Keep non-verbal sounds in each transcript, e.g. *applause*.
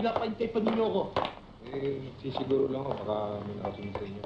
Pinapahintay pa ninyo ako. Eh, sisiguro lang ako, baka may nakasunod sa inyo.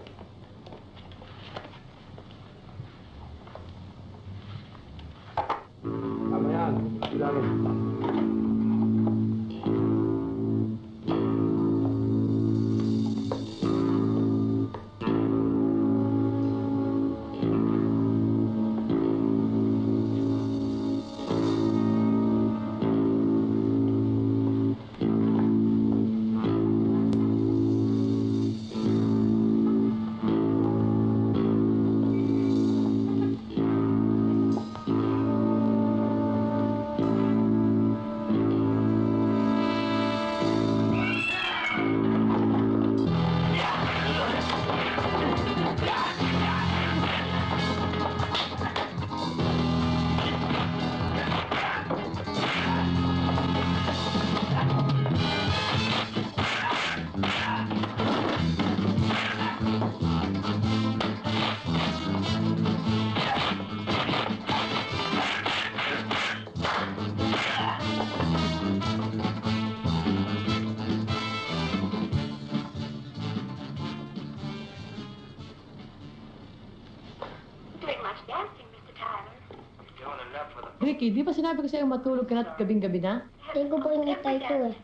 Ricky, di ba sinabi ko sa'yo matulog ka na at gabing-gabi na? Patayin ko po yung itay ko eh.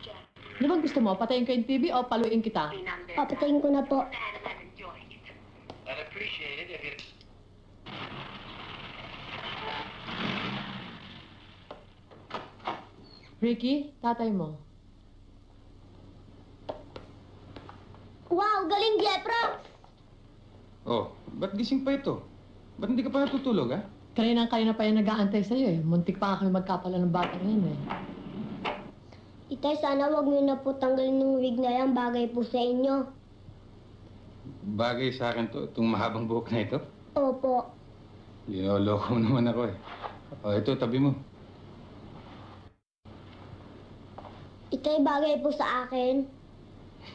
Ano bang gusto mo? Patayin ko yung TV o paluin kita? Papatayin ko na po. Ricky, tatay mo. Wow, galing Jeffro! Oh, ba't gising pa ito? Ba't hindi ka pa natutulog, ha? Kanina kanina pa yung nag-aantay sa'yo eh. Muntik pa kami magkapala ng bata ngayon eh. Itay, sana wag niyo na po tanggalin yung wig na yan. Bagay po sa inyo. Bagay sa akin to, itong mahabang buhok na ito. Opo. Linoloko mo naman ako eh. Oh, ito, tabi mo. Itay, bagay po sa akin.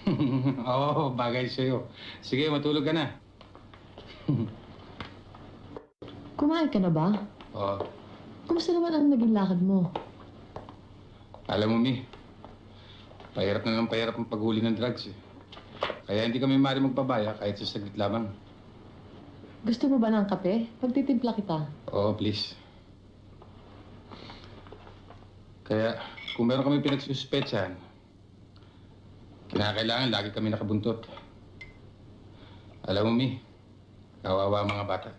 *laughs* Oo, bagay sa'yo. Sige, matulog ka na. *laughs* Kumain ka na ba? Oh, Kumusta naman ang naging lakad mo? alam mo, Mi, pahirap na ng pahirap ang paghuli ng drugs eh. Kaya hindi kami mari magpabaya kahit sa saglit lamang. Gusto mo ba ng kape? Pagtitimpla kita. Oo, please. Kaya, kung meron kami pinagsuspetsahan, kinakailangan lagi kami nakabuntot. Alam mo, Mi, kawawa ang mga bata.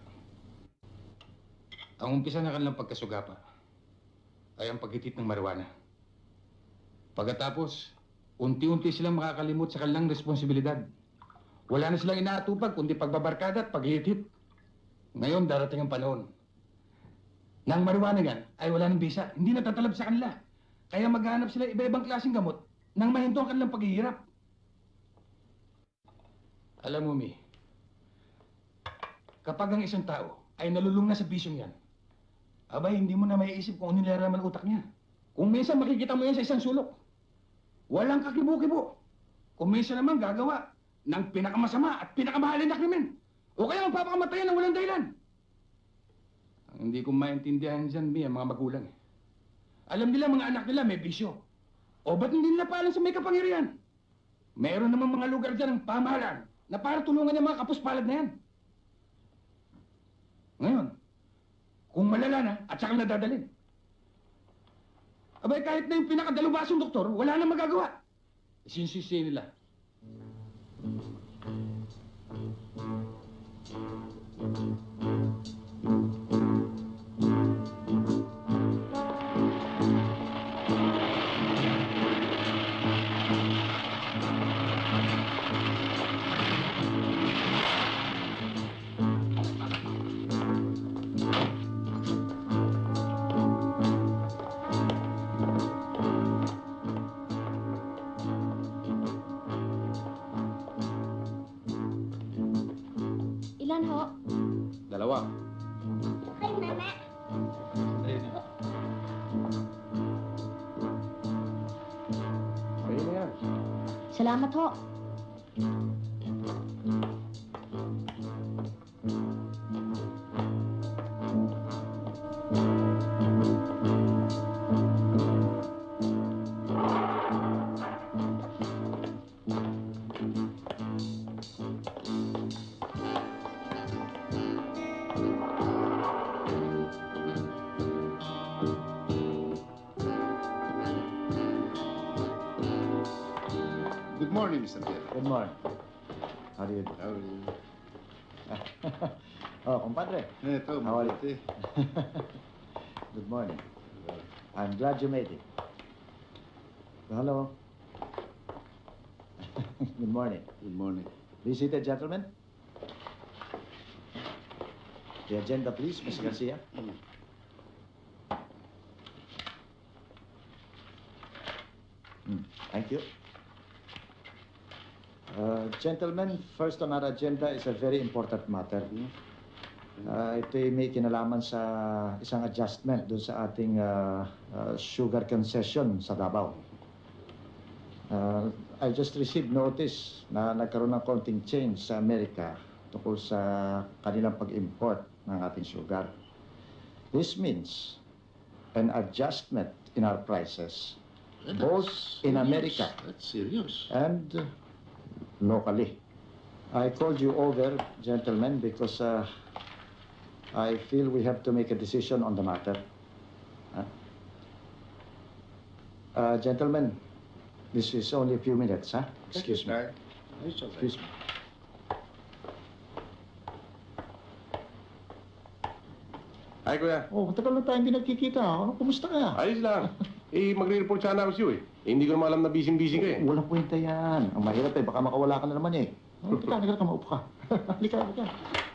Ang umpisa ng kanilang pagkasugapa ay ang paghitit ng marijuana. Pagkatapos, unti-unti silang makakalimot sa kanilang responsibilidad. Wala na silang inaatupag kundi pagbabarkada at paghihit Ngayon, darating ang panahon nang marijuana yan ay wala ng bisa. Hindi natatalab sa kanila. Kaya maghanap sila iba-ibang klaseng gamot nang mahinto ang kanilang paghihirap. Alam mo, Mi, kapag ang isang tao ay nalulung na sa bisyong yan, abay, hindi mo na maiisip kung ano nilaraman utak niya. Kung minsan makikita mo yan sa isang sulok, walang kakibo-kibo. Kung minsan naman gagawa ng pinakamasama at pinakamahalin na krimen. O kaya magpapakamatayan ng walang dahilan. Ang hindi ko maintindihan dyan, Mi, ang mga magulang. eh. Alam nila mga anak nila may bisyo. O ba't hindi nila paalam sa may kapangyarihan? Meron namang mga lugar dyan ng pamahalaan na para tulungan yung mga kapuspalad na yan. Ngayon, kung malala na at saka nadadalhin. Abay, kahit na yung pinakadalubasong doktor, wala na magagawa. Sinsisi nila. Ilan ho? Dalawa. Ay, mama. Ayun na yan. Salamat ho. Good morning. How do you do? How are you? oh, compadre. Eto, How are you? *laughs* mabuti. *laughs* Good morning. I'm glad you made it. Hello. *laughs* Good morning. Good morning. Be seated, gentlemen. The agenda, please, Mr. Garcia. Hmm, Thank you. Uh, gentlemen, first on our agenda is a very important matter. Uh, ito'y may kinalaman sa isang adjustment doon sa ating uh, uh, sugar concession sa Davao. Uh, I just received notice na nagkaroon ng konting change sa Amerika tungkol sa kanilang pag-import ng ating sugar. This means an adjustment in our prices both in America That's serious. and locally. I called you over, gentlemen, because uh, I feel we have to make a decision on the matter. Huh? Uh, gentlemen, this is only a few minutes, huh? Excuse me. Excuse me. Ay, kuya. Oh, matagal na tayo hindi nagkikita. Ano, kumusta ka? Ayos lang. *laughs* eh, magre-report sana ako sa'yo eh. eh. Hindi ko naman alam na busy-busy ka eh. Walang kwenta yan. Ang mahirap eh, baka makawala ka na naman eh. Oh, teka, halika ka, maupo ka. *laughs* halika, halika.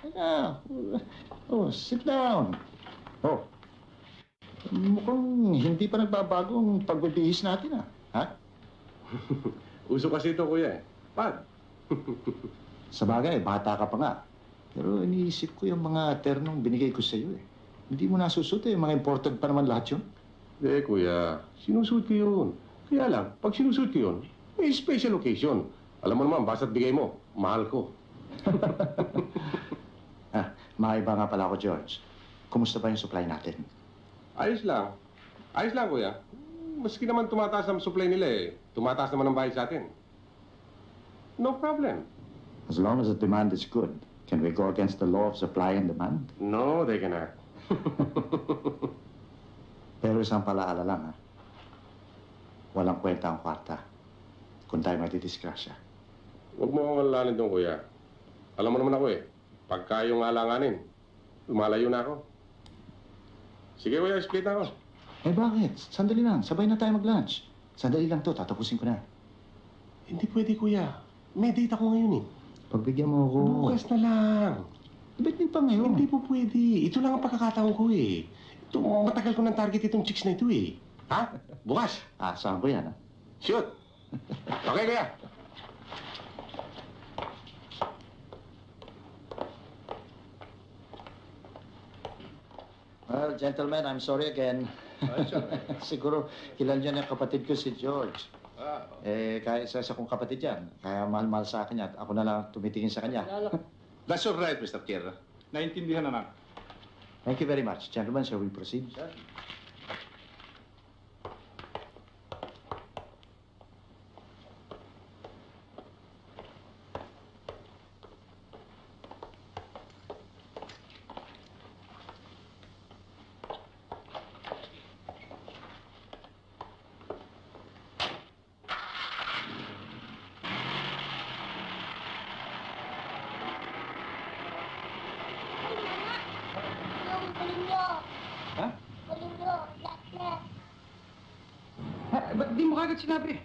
Halika. Oh, sit down. Oh. Mukhang hindi pa nagbabago ang pagbibihis natin ah. Ha? *laughs* Uso kasi ito, kuya eh. Pad. *laughs* Sa bagay, bata ka pa nga. Pero iniisip ko yung mga ternong binigay ko sa iyo eh. Hindi mo nasusuot eh. Mga imported pa naman lahat yun. Eh, kuya. Sinusuot ko yun. Kaya lang, pag sinusuot ko yun, may special occasion. Alam mo naman, basta't bigay mo, mahal ko. *laughs* Ah, maiba nga pala ako, George. Kumusta ba yung supply natin? Ayos lang. Ayos lang, kuya. Maski naman tumataas ang supply nila eh. Tumataas naman ang bayad sa atin. No problem. As long as the demand is good, can we go against the law of supply and demand? No, they cannot. *laughs* Pero isang palaala lang, ha? Walang kwenta ang kwarta kung tayo matidisgrasya. Huwag mo akong alalanin doon, kuya. Alam mo naman ako eh. Pagka yung alanganin, lumalayo na ako. Sige, kuya, split ako. Eh bakit? Sandali lang, sabay na tayo mag-lunch. Sandali lang to, tatapusin ko na. Hindi pwede, kuya. May date ako ngayon eh. Pagbigyan mo ako. Bukas na lang. Ba't din pa ngayon? Hindi po pwede. Ito lang ang pagkakataon ko eh. Ito, matagal ko ng target itong chicks na ito eh. Ha? Bukas. *laughs* Ah, saan ko yan, ha? Shoot. Okay, kuya. Well, gentlemen, I'm sorry again. *laughs* Siguro, kilala niyo na yung kapatid ko si George. Ah, Eh, kaya isa sa kong kapatid yan. Kaya mahal-mahal sa akin yan. At ako na lang tumitingin sa kanya. *laughs* that's all right, Mr. Pierre. Naintindihan na Thank you very much. Gentlemen, shall we proceed? Yung di mo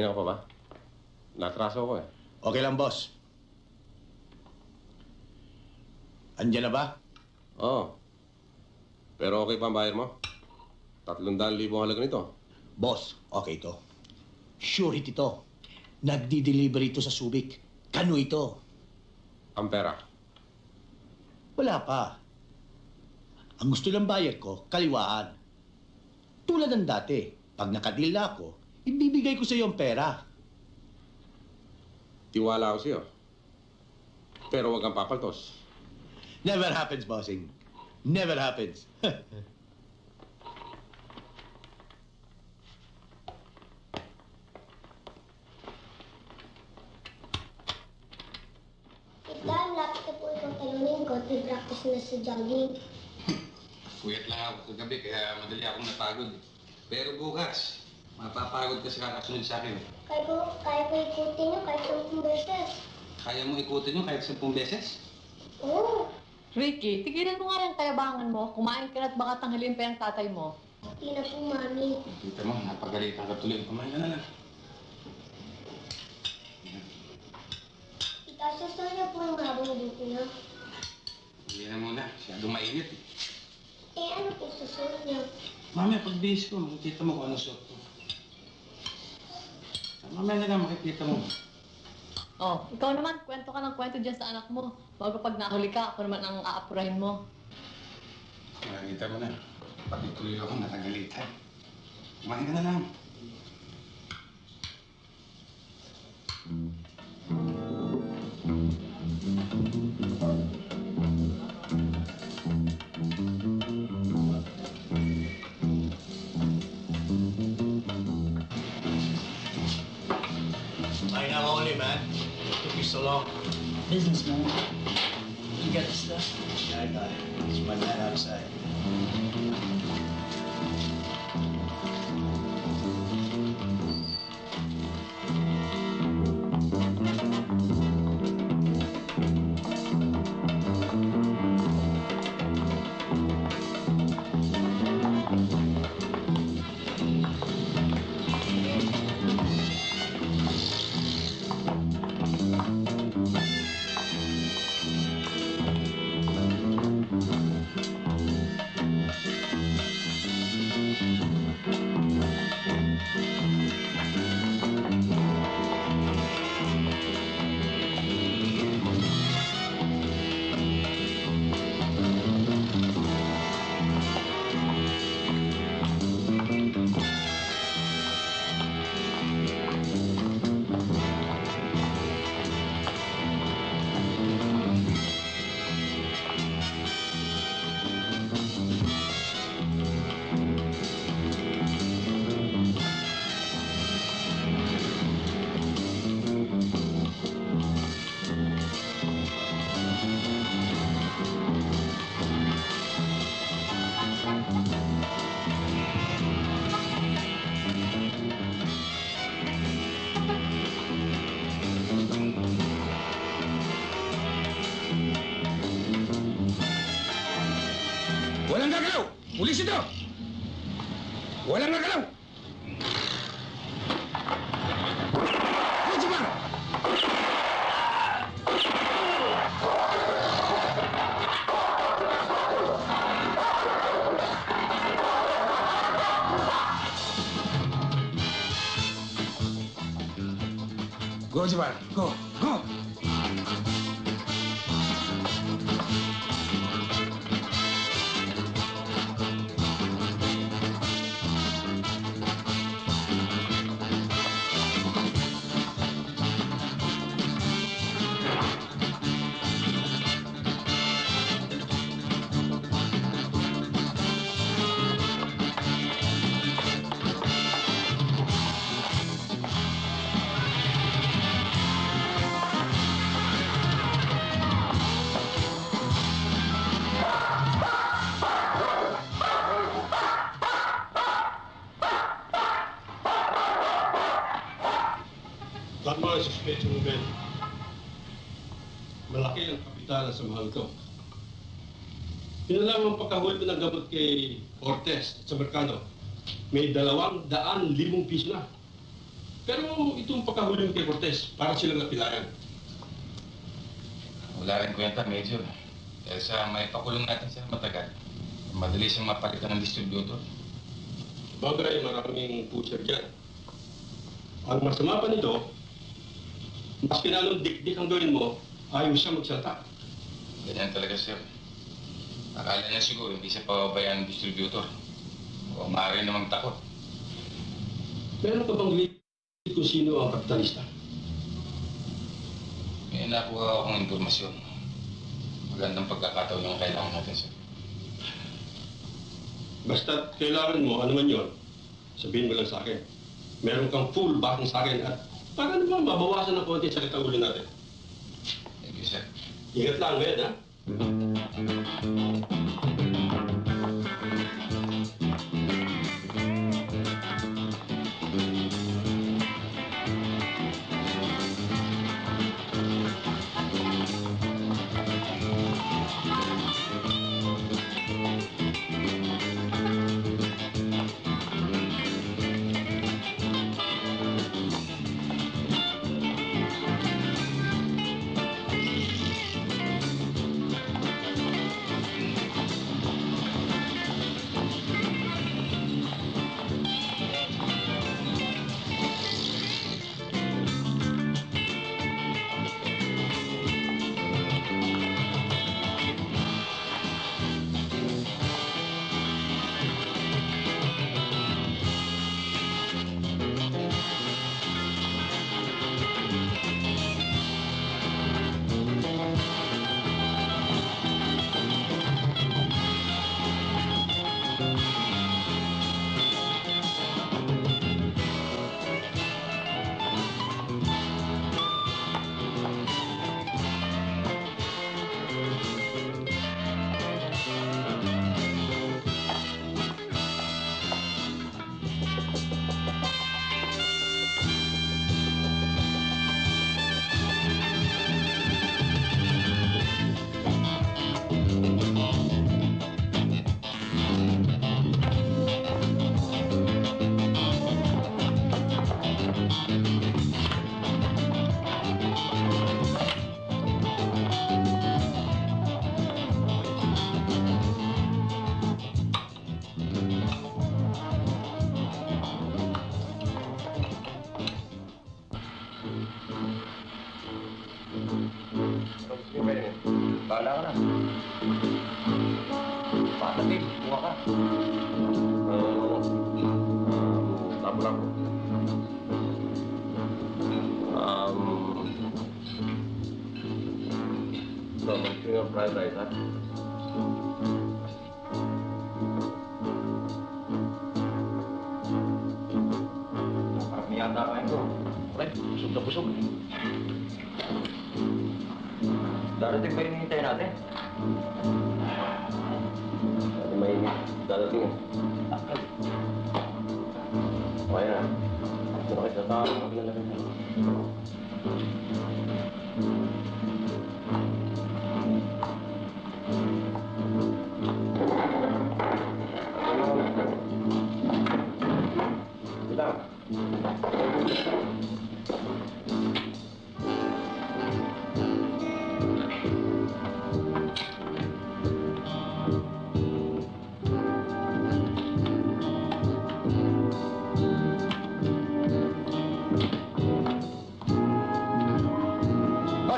Kanina ka pa ba? Natraso ako eh. Okay lang, boss. Andiyan na ba? Oo. Pero okay pa ang bayar mo? Tatlong daan libo halaga nito. Boss, okay to. Surety to. Nagdi-deliver ito sa Subic. Kano ito? Ang pera. Wala pa. Ang gusto ng buyer ko, kaliwaan. Tulad ng dati, pag nakadil na ako, ibibigay ko sa iyo ang pera. Tiwala ako sa'yo. Pero huwag kang papaltos. Never happens, bossing. Never happens. Tita, lapit na po itong talunin ko. Practice na sa jogging. Puyat lang ako kagabi kaya madali akong napagod. Pero bukas, mapapagod ka sa kakasunod sa akin. Kaya ko, kaya ko ikutin nyo kahit sampung beses. Kaya mo ikutin yun kahit sampung beses? Oo, Ricky, tigilan mo nga yung kayabangan mo. Kumain ka na at baka tanghalin pa yung tatay mo. hindi na po, mami. Kita mo, napagalitan ka tuloy. Kumain ka na lang. Tita, susunod na po yung habang dito na. Hindi na muna, masyadong mainit. eh. Ano po susunod niya? Mamaya, pag bihis ko, makikita mo kung ano suot. Mamaya na lang makikita mo. Oh, ikaw naman, kwento ka ng kwento dyan sa anak mo. Bago pag nahuli ka, ako naman ang aapurahin mo. Makikita mo na. Pati tuloy ako natagalitan. Kumain ka na lang. Why so long. Businessman. You got the stuff? Yeah, I got it. It's my man outside. Pagkahuli ko ng gamot kay Cortez sa merkado. May dalawang daan limong piso na. Pero itong pagkahuli mo kay Cortez, para silang napilayan. Wala rin kwenta, Major. Dahil sa may pakulong natin siya matagal, madali siyang mapalitan ng distributor. Bagay, maraming pusher dyan. Ang masama pa nito, Maski na anong dik-dik ang gawin mo, ayaw siya magsalita. Ganyan talaga, sir. Akala niya siguro hindi siya pababayaan ng distributor. O maaari namang takot. Meron ka bang lead kung sino ang kapitalista? May nakuha akong impormasyon. Magandang pagkakataon yung kailangan natin, sir. Basta kailangan mo, ano man yun, sabihin mo lang sa akin. Meron kang full backing sa akin at para naman mabawasan ng konti sa ulo natin. Thank you, sir. Ingat lang, ngayon, ha? うん。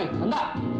Hoy, handa! Ako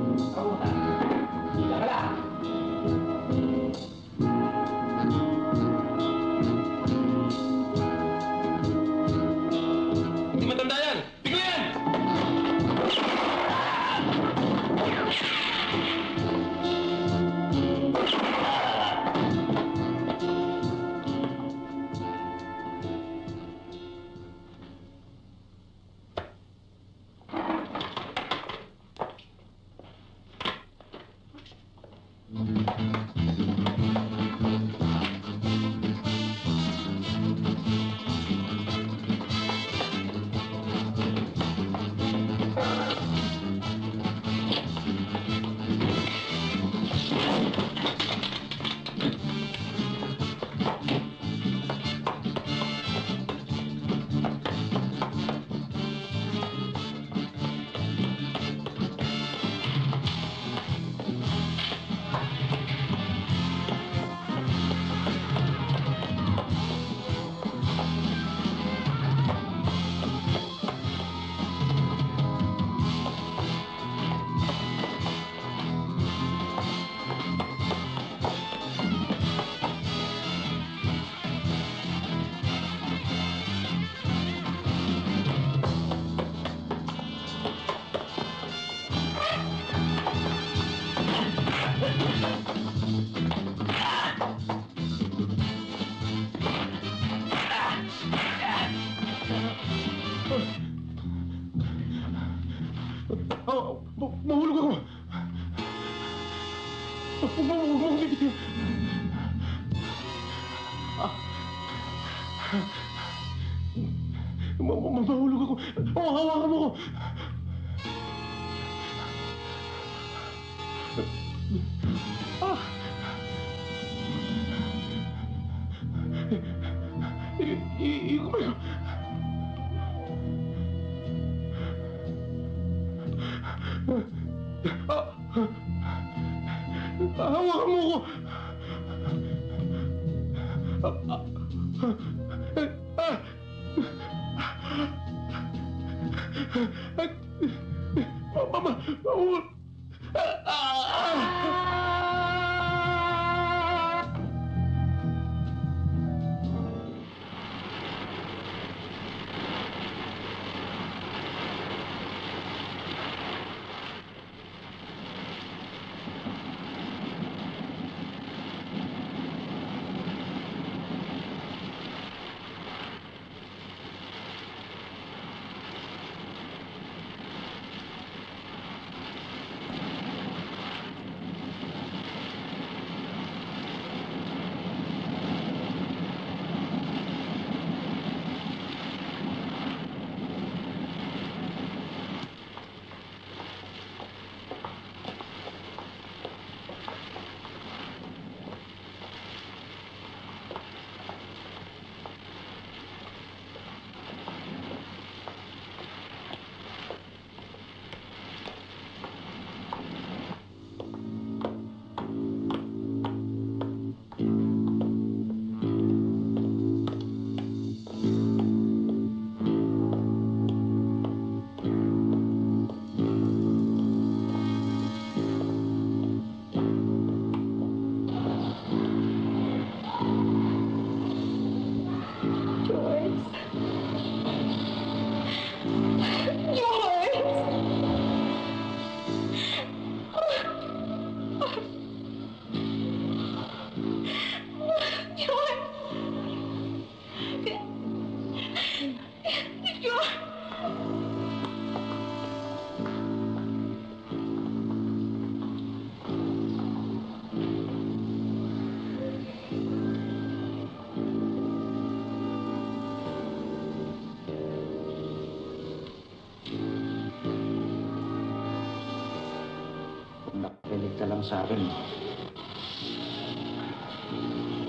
lang sa akin.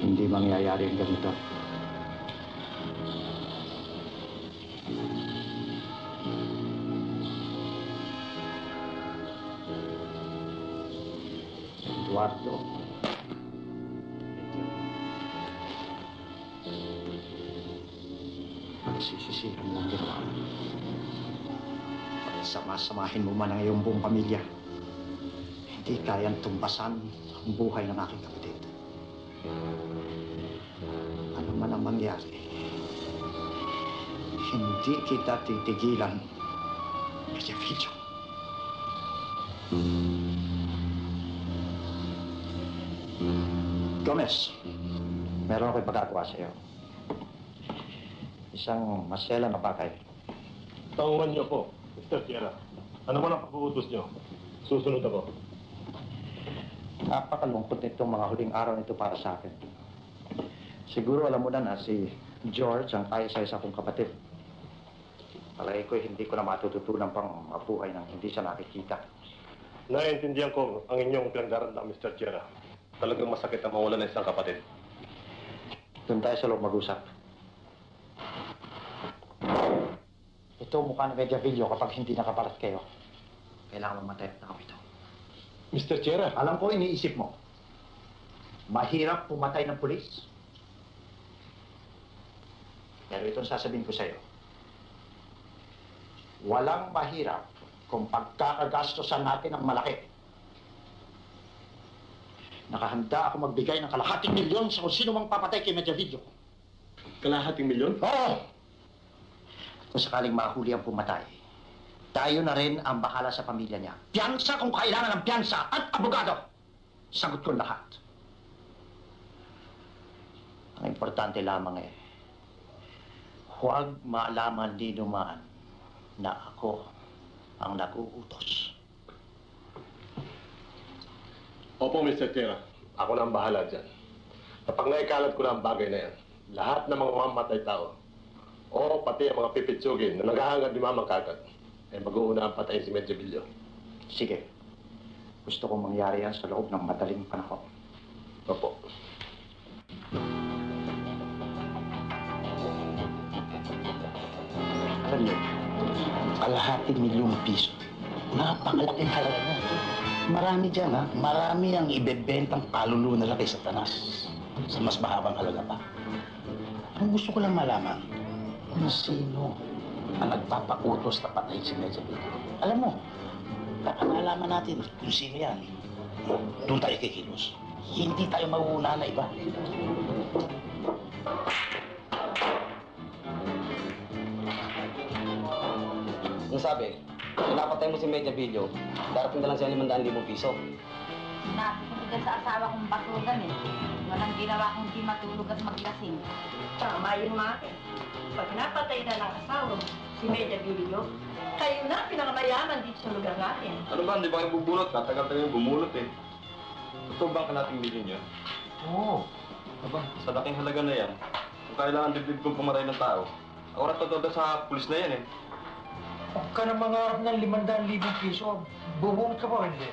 Hindi mangyayari ang ganito. Eduardo. Pagsisisihan mo ang ginawa. Pagsama-samahin mo man ang iyong buong pamilya. Hindi kayang tumpasan ang buhay ng aking kapatid. Ano man ang mangyari, hindi kita titigilan. Kaya video. Gomez, meron ako'y pagkakawa sa iyo. Isang masela na bagay. Taungan niyo po, Mr. Sierra. Ano man ang pag-uutos niyo? Susunod ako. Napakalungkot nitong mga huling araw nito para sa akin. Siguro alam mo na na si George ang kaisa-isa kong kapatid. Palagi ko hindi ko na matututunan pang mabuhay nang hindi siya nakikita. Naiintindihan ko ang inyong pinagdaranda, Mr. Sierra. Talagang masakit ang mawala ng isang kapatid. Doon tayo sa loob mag-usap. Ito mukha ng Mediavillo kapag hindi nakaparat kayo. Kailangan mamatay at nakapito. Mr. Sierra, Alam ko iniisip mo. Mahirap pumatay ng pulis. Pero itong sasabihin ko sa'yo. Walang mahirap kung pagkakagastosan natin ng malaki. Nakahanda ako magbigay ng kalahating milyon sa kung sino mang papatay kay Mediavillo. kalahating milyon? Oo! Kung sakaling mahuli ang pumatay, tayo na rin ang bahala sa pamilya niya. Piyansa kung kailangan ng piyansa at abogado. Sagot ko lahat. Ang importante lamang eh, huwag maalaman ni dumaan na ako ang nag-uutos. Opo, Mr. Tira. Ako na ang bahala dyan. Kapag naikalat ko na ang bagay na yan, lahat ng mga mamatay tao, o pati ang mga pipitsugin na naghahangad ni Mamang Kagat, ay mag-uuna ang patayin si Medyo Bilyo. Sige. Gusto kong mangyari yan sa loob ng madaling panahon. Opo. Alam niyo, kalahating milyong piso. Napakalaking halaga na. Marami dyan, ha? Marami ang ibebentang kaluluwa nila kay Satanas. Sa mas mahabang halaga pa. Ang gusto ko lang malaman, kung sino ang nagpapakutos na patayin si Mezabit. Alam mo, kapag nalaman natin kung sino yan, doon tayo kikilos. Hindi tayo mauuna na iba. Ang sabi, kung mo si Medya Video, darating na lang siya 500,000 piso. Nabi ko sa asawa kong batugan eh. Walang ginawa kung di matulog at maglasing. Tama yun, Mate. Pag napatay na ng asawa mo, si Media Bilio, kayo na pinakamayaman dito sa lugar natin. Ano ba, hindi ba kayo bubunot? Tatagal tayo bumulot eh. Totoo ba ang kalating milyon yun? Oo. Aba, sa laking halaga na yan, kung kailangan dibdib kong pumaray ng tao, ako na totoo sa pulis na yan eh. Huwag ka na mangarap ng limandaan libong piso. Bubunot ka pa, hindi?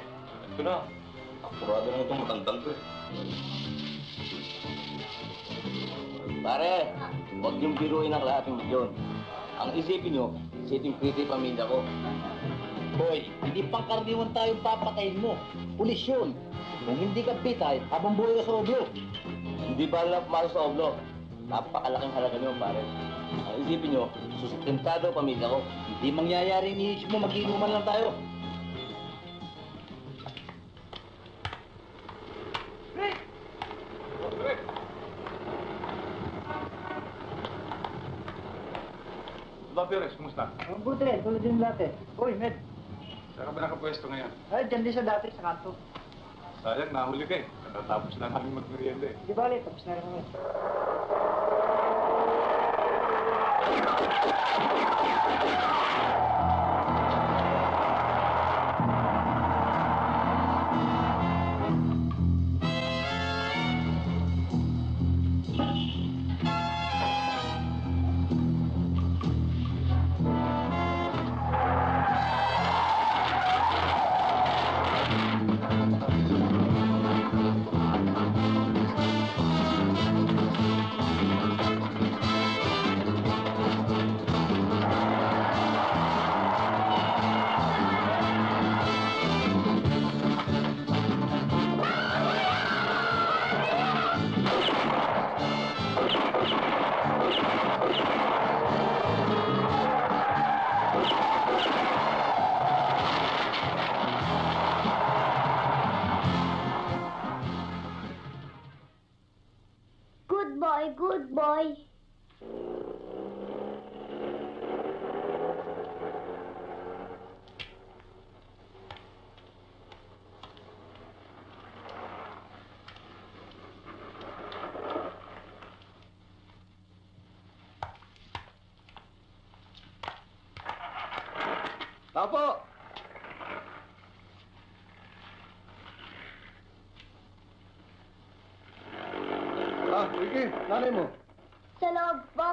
Ito na, apurado naman itong matandang to eh. Pare, huwag niyong biruin ang lahat ng milyon. Ang isipin niyo, sitting pretty pamilya ko. Boy, hindi pangkaraniwan tayong papatayin mo. Pulis yun. Kung hindi ka pitay, habang buhay ka sa oblo. Hindi ba lang pumasok sa oblo? Napakalaking halaga niyo, pare. Ang isipin niyo, sustentado ang pamilya ko. Hindi mangyayari ni mo, mag-inuman lang tayo. Ang buti tulad din dati. Uy, Med. Saan ka ba nakapwesto ngayon? Ay, dyan din sa dati, sa kanto. Sayang, nahuli ka eh. Natatapos na namin magmerienda eh. Di bali, tapos na rin kami. Nanay mo. Sa loob po.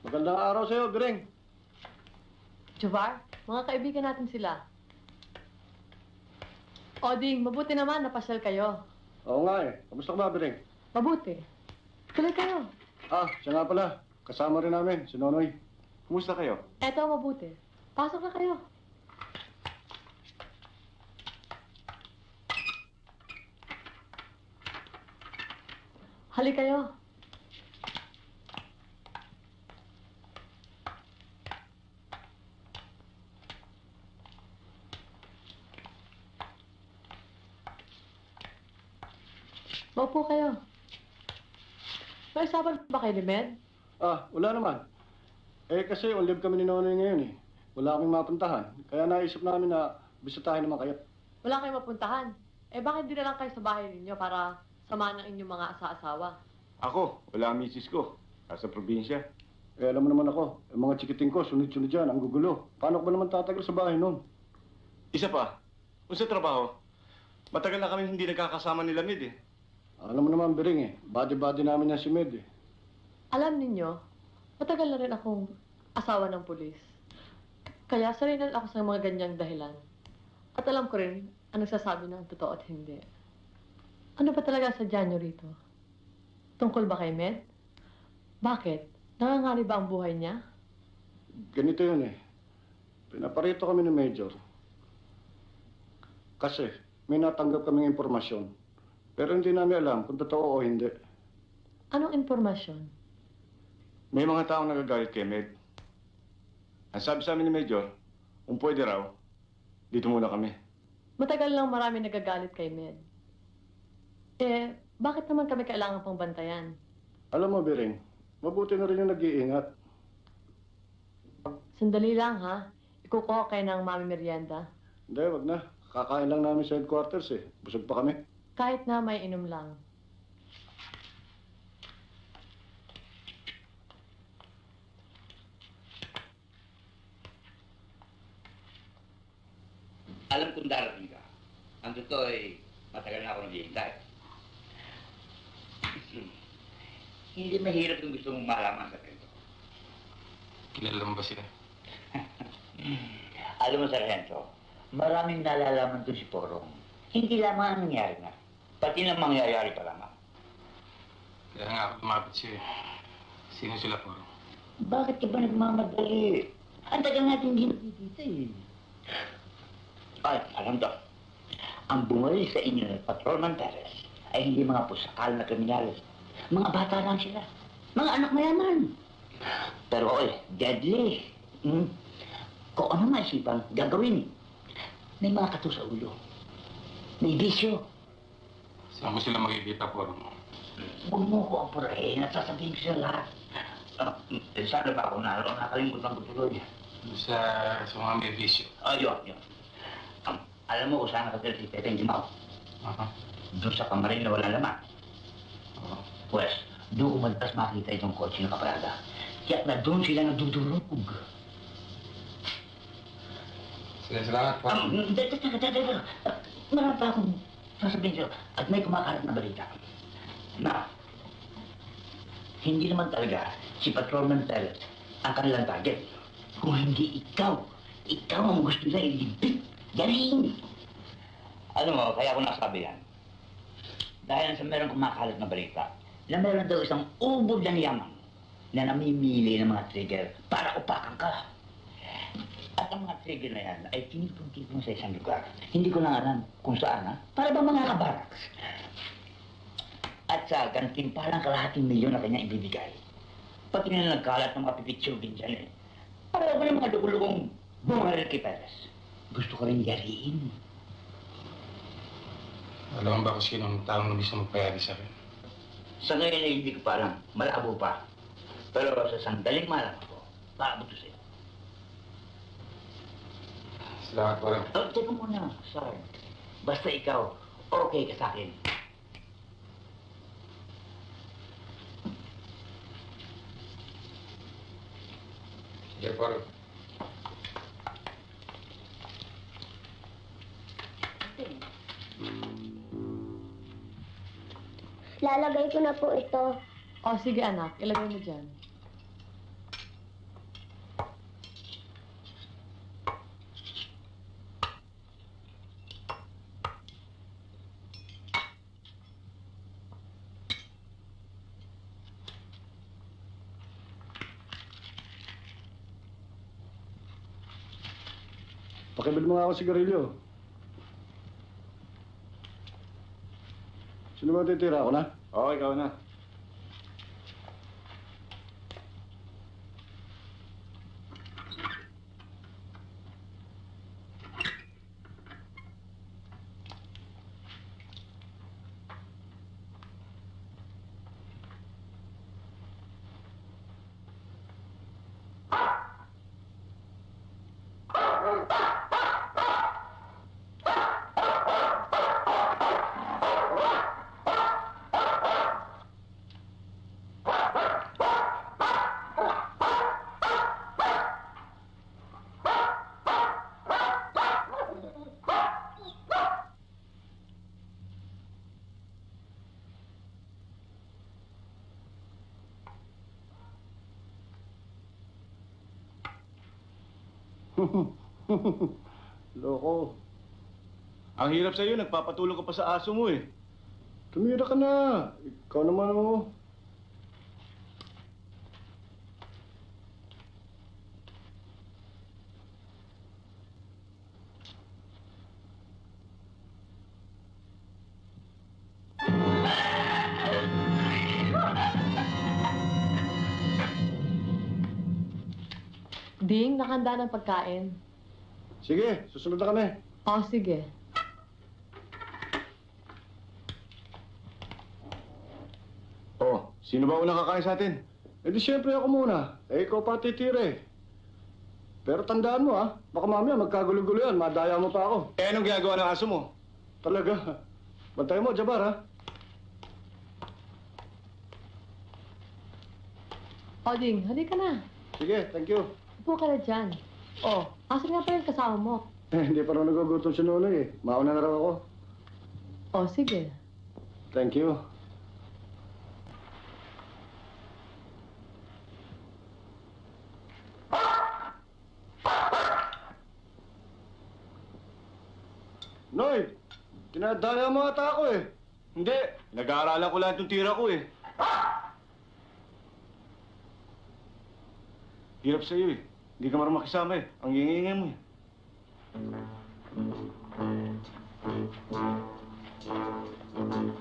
Magandang araw sa'yo, Greng. Javar, mga kaibigan natin sila. Oding, mabuti naman napasyal kayo. Oo nga eh. Kamusta ka ba, Greng? Mabuti. Tuloy kayo. Ah, siya nga pala. Kasama rin namin, si Nonoy. Kumusta kayo? Eto, mabuti. Pasok na kayo. Hali kayo. Maupo kayo. May usapan ba kayo ni Med? Ah, wala naman. Eh, kasi on leave kami ni Nonoy ngayon eh. Wala kaming mapuntahan. Kaya naisip namin na bisitahin naman kayo. Wala kayong mapuntahan. Eh bakit di na lang kayo sa bahay ninyo para sama ng inyong mga asa-asawa. Ako, wala ang misis ko. Nasa probinsya. Eh, alam mo naman ako, ang mga chikiting ko, sunod-sunod dyan, ang gugulo. Paano ko ba naman tatagal sa bahay noon? Isa pa, kung sa trabaho, matagal na kami hindi nagkakasama nila Mid eh. Alam mo naman, Bering eh, body-body namin yan si Med eh. Alam ninyo, matagal na rin akong asawa ng pulis. Kaya sarinan ako sa mga ganyang dahilan. At alam ko rin ang nagsasabi ng totoo at hindi. Ano ba talaga sa nyo rito? Tungkol ba kay Med? Bakit? Nangangari ba ang buhay niya? Ganito yun eh. Pinaparito kami ni Major. Kasi may natanggap kaming impormasyon. Pero hindi namin alam kung totoo o hindi. Anong impormasyon? May mga taong nagagalit kay Med. Ang sabi sa amin ni Major, kung pwede raw, dito muna kami. Matagal lang marami nagagalit kay Med. Eh, bakit naman kami kailangan pang bantayan? Alam mo, Bering, mabuti na rin yung nag-iingat. Sandali lang ha. Ikukuha kayo ng mami merienda. Hindi, wag na. Kakain lang namin sa headquarters eh. Busog pa kami. Kahit na may inom lang. Alam kong darating ka. Ang totoo ay matagal na ako naghihintay. Hindi mahirap yung gusto mong malaman sa kwento. Kilala mo ba sila? *laughs* Alam mo, Sargento, maraming nalalaman to si Porong. Hindi lamang ang nangyari na, pati na mangyayari pa lamang. Kaya nga ako lumapit siya eh. Sino sila po? Bakit ka ba nagmamadali? Ang tagal natin hindi nakikita eh. Ay, alam to. Ang bumalik sa inyo ng Patrolman Perez ay hindi mga pusakal na kriminales. Mga bata lang sila. Mga anak mayaman. Pero oy, deadly. Hmm? Kung ano maisipan, gagawin. May mga kato sa ulo. May bisyo. Saan mo sila makikita po? Huwag mo ko apurahin at sasabihin ko sa lahat. Ah, eh, sana ba ako naroon? Nakalimutan ko tuloy. Sa, sa mga may bisyo. Ayun, yun. Um, alam mo kung saan nakatira si Pepe Dimao? Aha. Doon sa kamarin na walang laman. Oo. Pues, doon madalas makita itong kotse na kaparada. Kaya na doon sila nagdudurog. Sige, salamat po. Um, teka, teka, teka, teka. Marami pa akong sasabihin sa'yo. At may kumakalat na balita. Na, hindi naman talaga si Patrolman Perez ang kanilang target. Kung hindi ikaw, ikaw ang gusto nila ilibig. Galing! Alam mo, kaya ako nasabi yan. Dahil sa meron kumakalat na balita, na meron daw isang ubod ng yaman na namimili ng mga trigger para upakan ka. At ang mga trigger na yan ay tinipon-tipon sa isang lugar. Hindi ko lang alam kung saan, ha? Para ba mga kabaraks? At sa gantimpalang kalahating milyon na kanya ibibigay. Pati na nagkalat ng mga pipitsugin dyan eh. Para ba ng mga dugulugong bumaril kay Perez? Gusto ko rin yariin. Alam mo ba kung sino ang taong gusto magpayari sa akin? Sa ngayon ay hindi ko pa alam. Malabo pa. Pero sa sandaling malam ako, paabot ko sa'yo. Salamat po rin. Oh, teka muna, Sar. Basta ikaw, okay ka sa akin. Sige po Lalagay ko na po ito. O sige anak, ilagay mo dyan. Pakibili mo nga ako sigarilyo. Sino ba titira ako na? Oo, ikaw na. *laughs* Loko. Ang hirap sa'yo, nagpapatulog ka pa sa aso mo eh. Tumira ka na. Ikaw naman oh. Ding, nakanda ng pagkain. Sige, susunod na kami. O, sige. Oh, sino ba unang kakain sa atin? Eh di siyempre ako muna. Eh, ikaw pa titira. Pero tandaan mo ah, baka mamaya magkagulo-gulo yan, madaya mo pa ako. Eh, anong ginagawa ng aso mo? Talaga. Bantay mo, Jabar ha. O, Ding, halika na. Sige, thank you. Upo ka na dyan. O, asan nga pa yung kasama mo? Eh, *laughs* hindi pa raw nagugutom si Nonoy eh. Mauna na raw ako. O, sige. Thank you. Noy, tinadaya mo ata ako eh. Hindi, nag-aaralan ko lang itong tira ko eh. Hirap sa'yo eh. Hindi ka marunong makisama eh. Ang ingay mo eh. Doon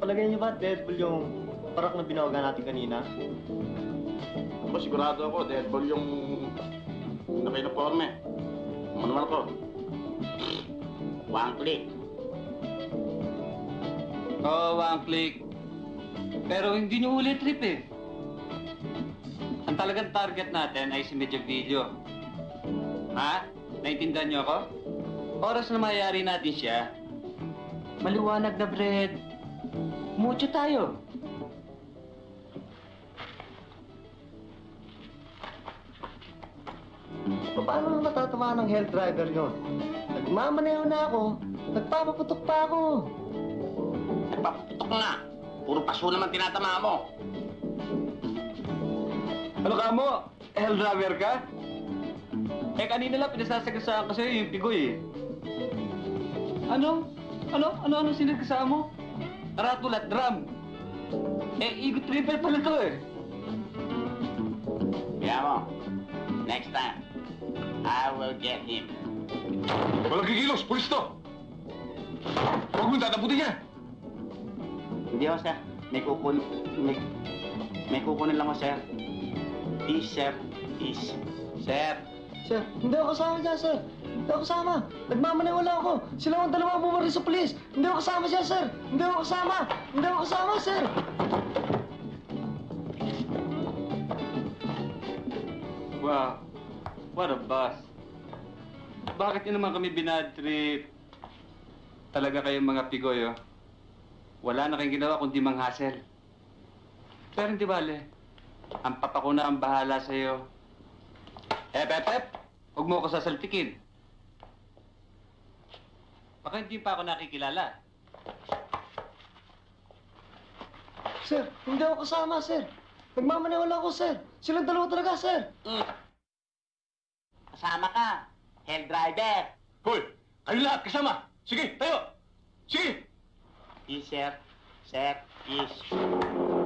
palagay niyo ba, Deadpool yung parak na binawagan natin kanina? Ba, sigurado ako, Deadpool yung nakinaporme. Ano naman ako? One click. Oo, one click. Pero hindi nyo huli trip eh. Ang talagang target natin ay si Medyo Video. Ha? Naintindihan nyo ako? Oras na mayari natin siya, maliwanag na bread. Mucho tayo. Paano na matatamaan ng health driver nyo? Nagmamaneho na ako. Nagpapaputok pa ako. Nagpapaputok na. Puro paso naman tinatama mo. Ano ka mo? Hell driver ka? Eh, kanina lang pinasasagasaan ko sa'yo yung pigoy eh. Ano? Ano? Ano? Ano sinagasaan mo? Ratul at drum. Eh, igot triple pala to eh. Kaya mo, next time, I will get him. Walang kikilos! Pulis to! Huwag mong tataputin niya! Hindi ako, sir. May kukunin, may, may kukunin lang ako, sir. Please, sir. Please. Sir. Sir, hindi ako kasama dyan, sir. Hindi ako kasama. Nagmamaneho lang ako. Sila ang dalawa bumaril sa pulis. Hindi ako kasama dyan, sir. Hindi ako kasama. Hindi ako kasama, sir. Wow. What a boss. Bakit nyo naman kami binadtrip? Talaga kayong mga pigoy, oh. Wala na kayong ginawa kundi manghasel. Pero hindi bale. Ang papa na ang bahala sa'yo. Ep, ep, ep! Huwag mo ako sasaltikin. Baka hindi pa ako nakikilala. Sir, hindi ako kasama, sir. Nagmamaneho lang ako, sir. Silang dalawa talaga, sir. Kasama ka. Hell driver. Hoy! Kayo lahat kasama! Sige, tayo! Sige! Please, sir. Sir, please.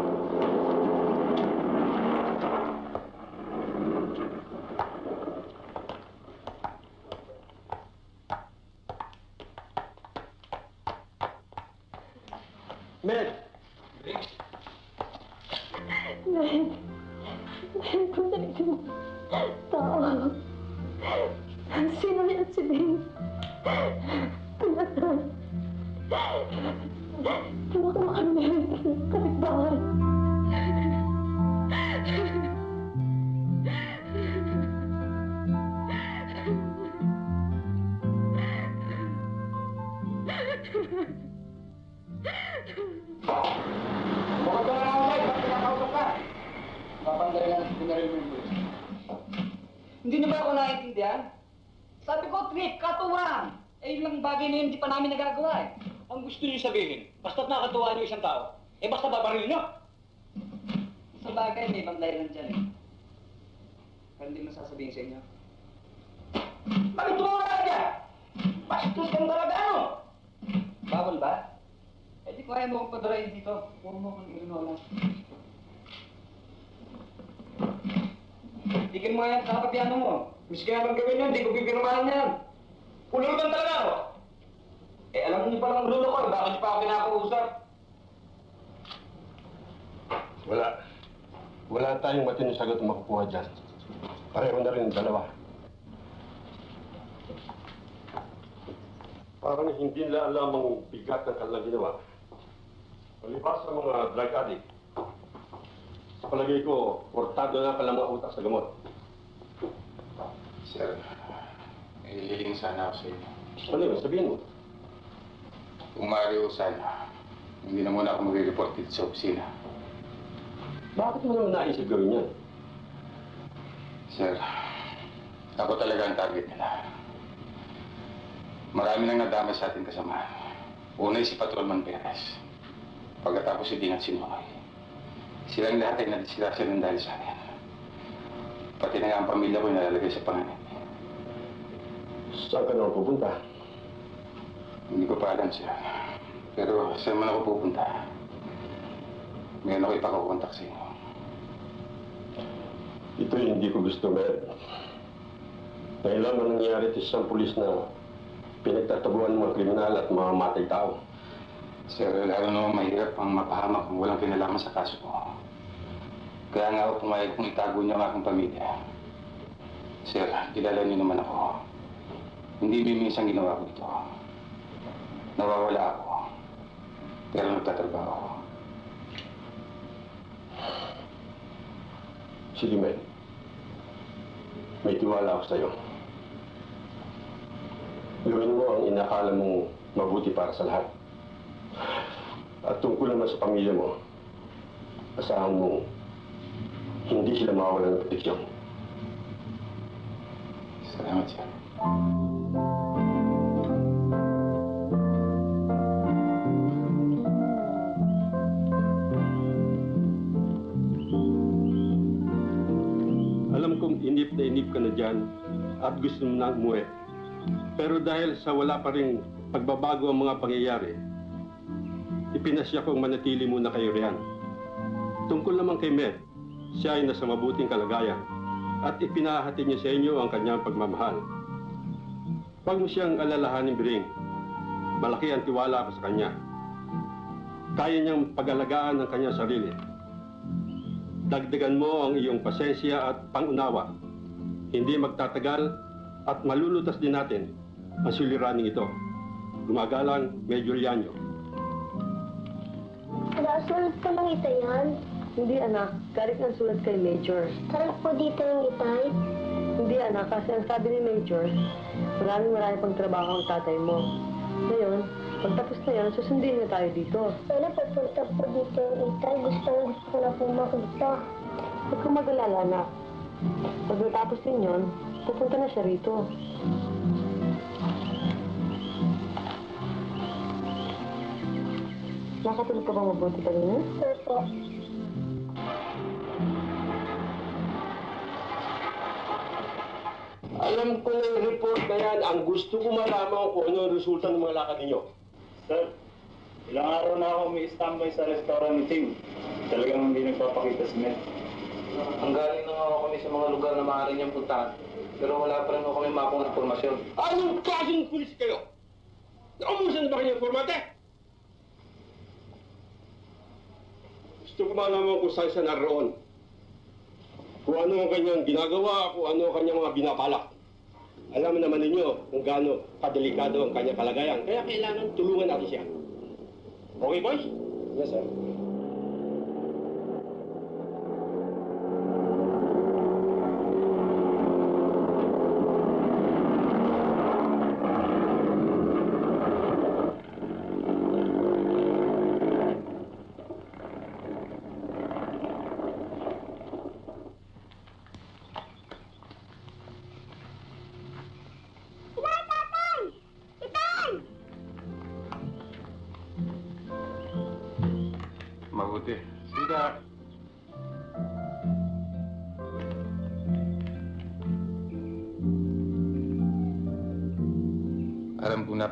Dyan. Pareho na rin ang dalawa. Parang hindi nila alam ang bigat ng kanilang ginawa. Palibas sa mga drug addict, sa palagay ko, kortado na pala mga utak sa gamot. Sir, may liling sana ako sa inyo. Ano yun? Sabihin mo. Kung maaari ko sana, hindi na muna ako mag-report dito sa opisina. Bakit mo naman naisip gawin yan? Sir, ako talaga ang target nila. Marami nang nadama sa ating kasamahan. Una si Patrolman Perez. Pagkatapos si Dingat Sinoy. Silang lahat ay nadisgrasya ng dahil sa akin. Pati na nga ang pamilya ko nalalagay sa panganib. Saan ka naman pupunta? Hindi ko pa alam, sir. Pero saan man ako pupunta, meron ako ipakukontak sa inyo. Ito yung hindi ko gusto, Mer. Ngayon lang ang nangyayari sa isang pulis na pinagtatabuan ng mga kriminal at mga tao. Sir, lalo naman mahirap ang mapahamak kung walang kinalaman sa kaso ko. Kaya nga ako pumayag kung itago niyo ang aking pamilya. Sir, kilala niyo naman ako. Hindi mimisang ginawa ko ito. Nawawala ako. Pero nagtatrabaho ako. Sige, Mel. May tiwala ako sa'yo. Gawin mo ang inakala mong mabuti para sa lahat. At tungkol naman sa pamilya mo, asahan mo, hindi sila mawawala ng proteksyon. Salamat, sir. Ka na dyan at gusto mo na umuwi. Pero dahil sa wala pa rin pagbabago ang mga pangyayari, ipinasya kong manatili muna kayo riyan. Tungkol naman kay Med, siya ay nasa mabuting kalagayan at ipinahati niya sa inyo ang kanyang pagmamahal. Huwag mo siyang alalahanin, Biring. Malaki ang tiwala ko sa kanya. Kaya niyang pag-alagaan ng kanyang sarili. Dagdagan mo ang iyong pasensya at pangunawa. Hindi magtatagal at malulutas din natin ang suliraning ito. Gumagalang Major Yanyo. Nasulat ko ng ita yan. Hindi anak, galit ng sulat kay Major. Sarap po dito yung itay. Hindi anak, kasi ang sabi ni Major, maraming marami pang trabaho ang tatay mo. Ngayon, pagtapos na yan, susundin na tayo dito. Sana papunta po dito yung itay. Gusto gusto ko na po makita. Huwag kang mag-alala, anak. Pag natapos din yun, pupunta na siya rito. Nakatulog ka bang mabuti kanina? Opo. Alam ko na yung report na yan. Ang gusto ko malaman kung ano ang resulta ng mga lakad ninyo. Sir, ilang araw na ako may standby sa restaurant ni Tim. Talagang hindi nagpapakita si Mel. Ang galing na nga ako kami sa mga lugar na maaari niyang puntahan. Pero wala pa rin ako kami makong informasyon. Anong klaseng pulis kayo? Naubusan na ba kanyang formate? Gusto ko malaman kung saan siya naroon. Kung ano ang kanyang ginagawa, kung ano ang kanyang mga binabalak. Alam naman ninyo kung gaano kadelikado ang kanyang kalagayan. Kaya kailangan tulungan natin siya. Okay, boys? Yes, sir.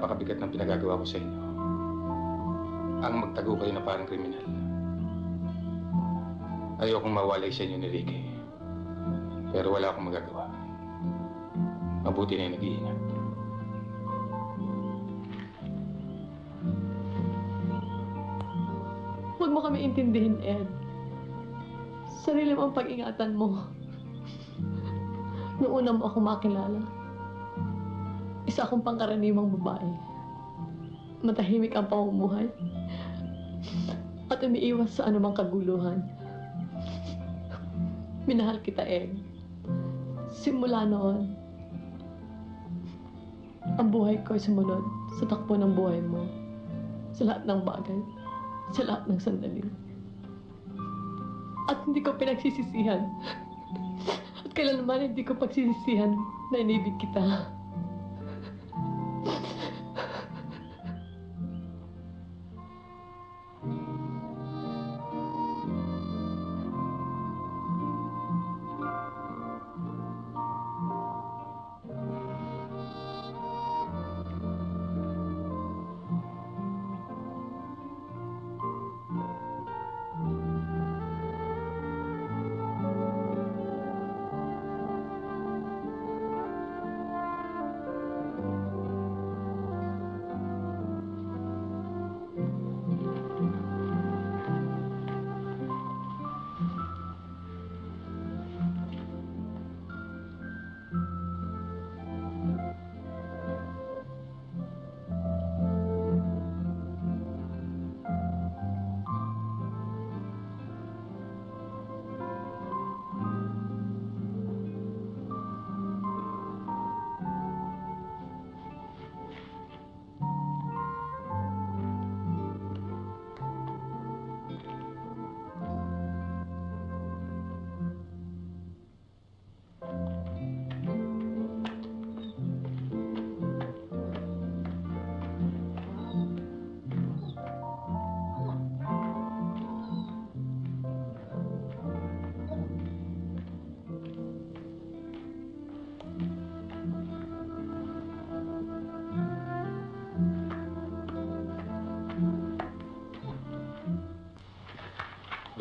Napakabigat ng pinagagawa ko sa inyo. Ang magtago kayo na parang kriminal. Ayokong mawalay sa inyo ni Ricky. Pero wala akong magagawa. Mabuti na yung nag-iingat. Huwag mo kami intindihin, Ed. Sarili mo ang pag-ingatan mo. Noong una mo ako makilala, isa akong pangkaraniwang babae. Matahimik ang pamumuhay at umiiwas sa anumang kaguluhan. Minahal kita, Ed. Simula noon, ang buhay ko ay sumunod sa takbo ng buhay mo. Sa lahat ng bagay, sa lahat ng sandali. At hindi ko pinagsisisihan. At kailanman hindi ko pagsisisihan na inibig kita.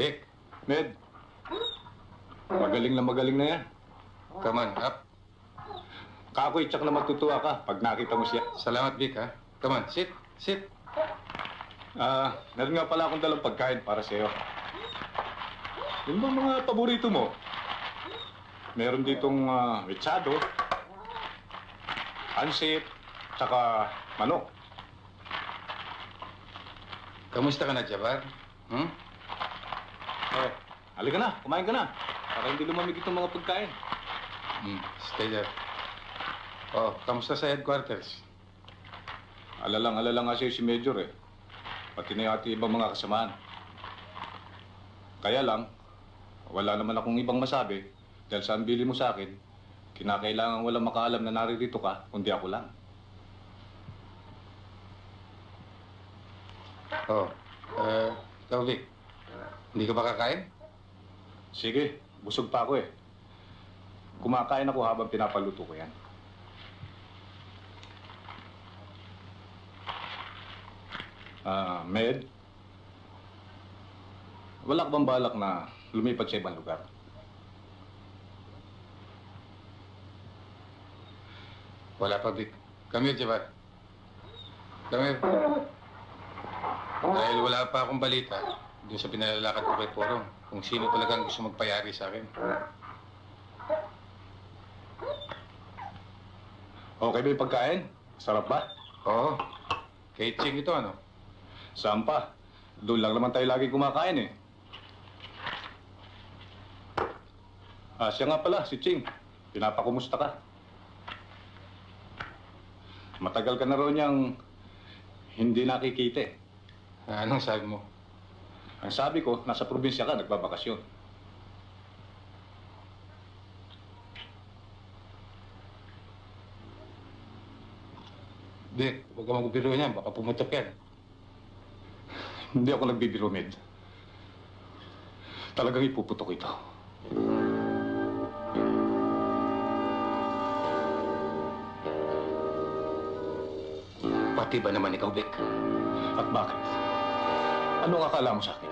Vic, Med, magaling na magaling na yan. come on, up. Kakoy, tsak na matutuwa ka pag nakita mo siya. Salamat, Vic, ha? Come on, sit, sit. Ah, meron nga pala akong dalang pagkain para sa'yo. Yung ba mga paborito mo? Meron ditong uh, mechado, ansit, tsaka manok. Kamusta ka na, Jabar? Hmm? Eh, halika na, kumain ka na. Para hindi lumamig itong mga pagkain. Hmm, stay there. Oh, kamusta sa headquarters? Alalang alala nga sa'yo si Major eh. Pati na yati ibang mga kasamahan. Kaya lang, wala naman akong ibang masabi dahil sa bili mo sa akin, kinakailangan walang makaalam na naririto ka, kundi ako lang. Oh, uh, ikaw, Vic. Hindi ka ba kakain? Sige, busog pa ako eh. Kumakain ako habang pinapaluto ko yan. Ah, Med? Wala ka bang balak na lumipat sa ibang lugar? Wala pa, Vic. Come here, Jabar. Come here. *laughs* Dahil wala pa akong balita, dun sa pinalalakad ko kay Porong, kung sino talagang gusto magpayari sa akin. Okay ba yung pagkain? Sarap ba? Oo. Kay Ching ito, ano? Saan pa? Doon lang naman tayo lagi kumakain eh. Ah, siya nga pala, si Ching. Pinapakumusta ka? Matagal ka na raw niyang hindi nakikita eh. Anong sabi mo? Ang sabi ko, nasa probinsya ka, nagbabakasyon. Vic, huwag ka magbiro niyan. Baka pumutok yan. Hindi ako nagbibiro, Med. Talagang ipuputok ito. Pati ba naman ikaw, Vic? At bakit? Ano ang akala mo sa akin?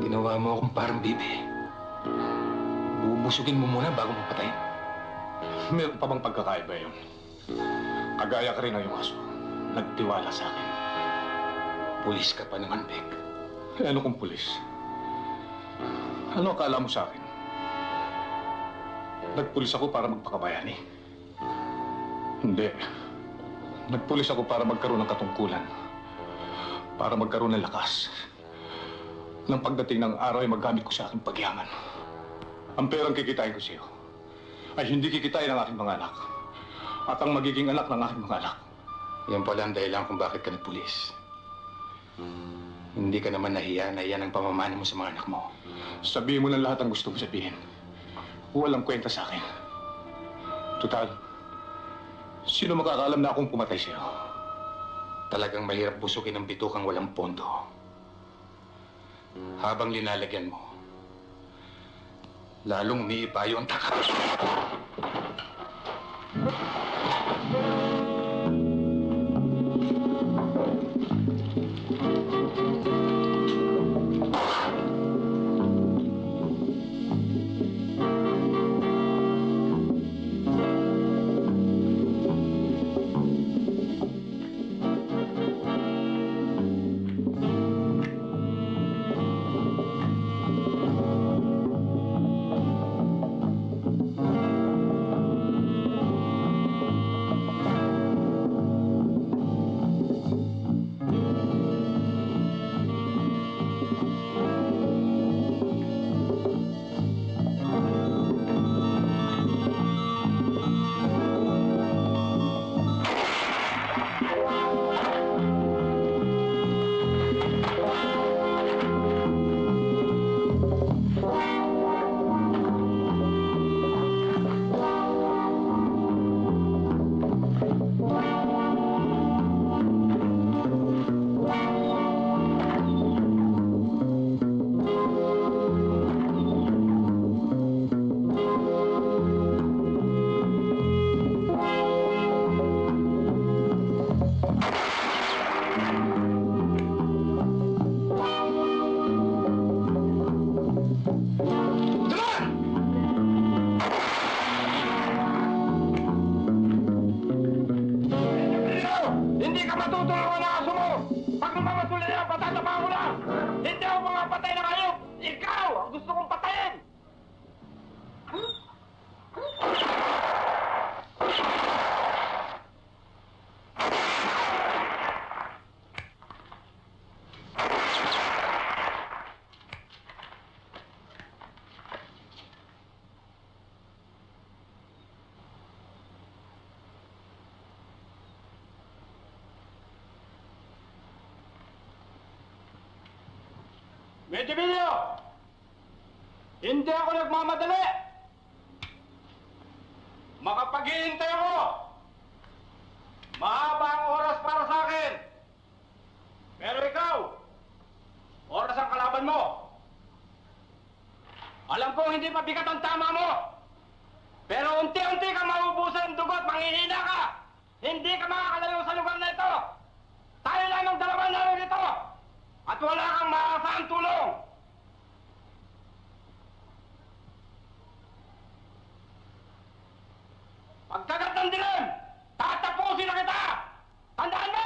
Ginawa mo akong parang bibi. Bubusugin mo muna bago mo patayin. Meron pa bang pagkakaiba yun? Kagaya ka rin ng iyong aso. Nagtiwala sa akin. Pulis ka pa naman, Vic. Eh, ano kung pulis? Ano akala mo sa akin? Nagpulis ako para magpakabayani. Hindi. Nagpulis ako para magkaroon ng katungkulan. Para magkaroon ng lakas. Nang pagdating ng araw ay magamit ko sa aking pagyaman. Ang perang kikitain ko sa iyo ay hindi kikitain ng aking mga anak. At ang magiging anak ng aking mga anak. Yan pala ang dahilan kung bakit ka nagpulis. Hindi ka naman nahiya na yan ang pamamana mo sa mga anak mo. Sabihin mo lang lahat ang gusto mo sabihin. Walang kwenta sa akin. Total, sino makakaalam na akong pumatay sa'yo? Talagang mahirap busugin ang bitukang walang pondo. Habang linalagyan mo, lalong umiipayo ang taka. Medyo video! Hindi ako nagmamadali! Makapaghihintay ako! Mahaba ang oras para sa akin! Pero ikaw, oras ang kalaban mo! Alam kong hindi mabigat ang tama mo! Pero unti-unti ka maubusan ng dugot, manghihina ka! Hindi ka makakalayo sa lugar na ito! Tayo lamang dalawa na rito! At wala kang maaasahan tulong! Pagkagat ng dilim, tatapusin na kita! Tandaan mo!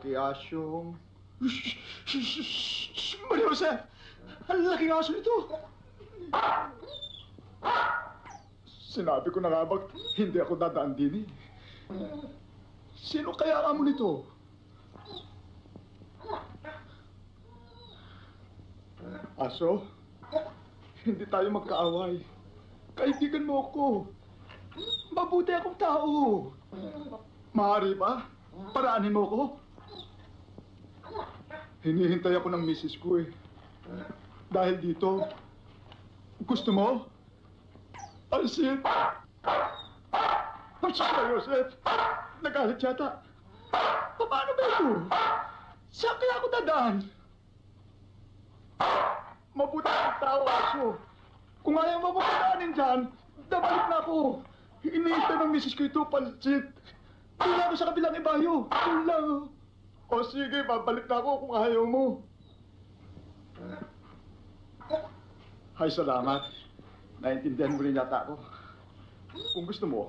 Tatlo kiyasyong... *laughs* Maria Jose! Ang laking aso nito! Sinabi ko na nga bang hindi ako dadaan din eh. Sino kaya amo nito? Aso, hindi tayo magkaaway. Kaibigan mo ako. Mabuti akong tao. Maaari ba? Paraanin mo ko? Hinihintay ako ng misis ko eh. Dahil dito, gusto mo? Alcid! Ang sa Joseph! Nagalit yata. Paano ba ito? Saan kaya ako dadaan? Mabuti akong tao, aso. Kung ayaw mo mapadaanin dyan, dabalik na ako. Iniintay ng misis ko ito, pansit. Doon ako sa kabilang ibayo. Doon lang. O sige, babalik na ako kung ayaw mo. Hay, salamat. Naintindihan mo rin yata ako. Kung gusto mo,